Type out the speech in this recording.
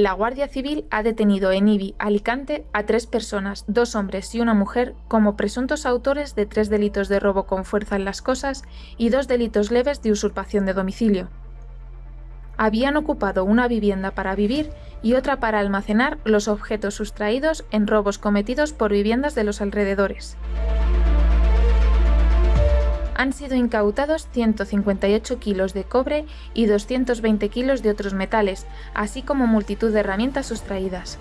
La Guardia Civil ha detenido en Ibi, Alicante, a tres personas, dos hombres y una mujer, como presuntos autores de tres delitos de robo con fuerza en las cosas y dos delitos leves de usurpación de domicilio. Habían ocupado una vivienda para vivir y otra para almacenar los objetos sustraídos en robos cometidos por viviendas de los alrededores han sido incautados 158 kilos de cobre y 220 kilos de otros metales, así como multitud de herramientas sustraídas.